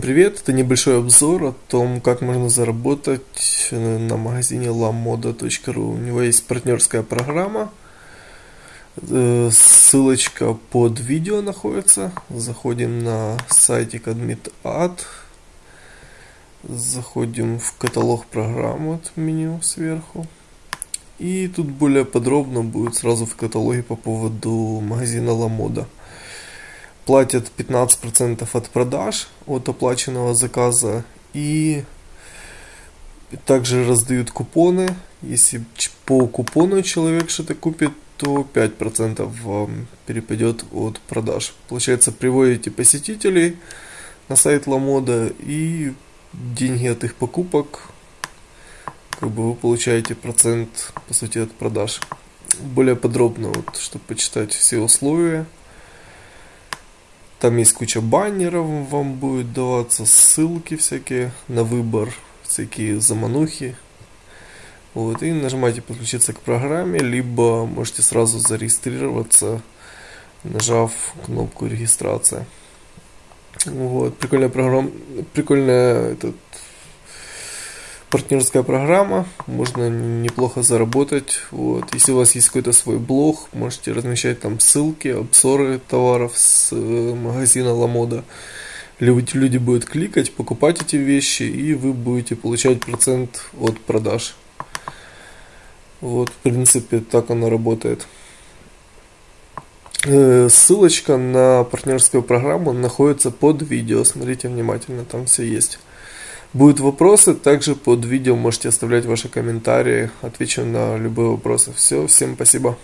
Привет, это небольшой обзор о том, как можно заработать на магазине lamoda.ru. У него есть партнерская программа, э, ссылочка под видео находится. Заходим на сайтик AdmitAd, заходим в каталог программ, вот меню сверху. И тут более подробно будет сразу в каталоге по поводу магазина LaModa платят 15% от продаж от оплаченного заказа и также раздают купоны. Если по купону человек что-то купит, то 5% вам перепадет от продаж. Получается, приводите посетителей на сайт Ламода и деньги от их покупок как бы вы получаете процент по сути от продаж. Более подробно, вот, чтобы почитать все условия, там есть куча баннеров, вам будет даваться ссылки всякие на выбор, всякие заманухи. Вот, и нажимаете подключиться к программе, либо можете сразу зарегистрироваться, нажав кнопку регистрация. Вот, прикольная программа, прикольная этот партнерская программа, можно неплохо заработать. Вот. Если у вас есть какой-то свой блог, можете размещать там ссылки, обзоры товаров с э, магазина Ламода. Люди, люди будут кликать, покупать эти вещи, и вы будете получать процент от продаж. Вот, в принципе, так оно работает. Э, ссылочка на партнерскую программу находится под видео. Смотрите внимательно, там все есть. Будут вопросы, также под видео можете оставлять ваши комментарии, отвечу на любые вопросы. Все, всем спасибо.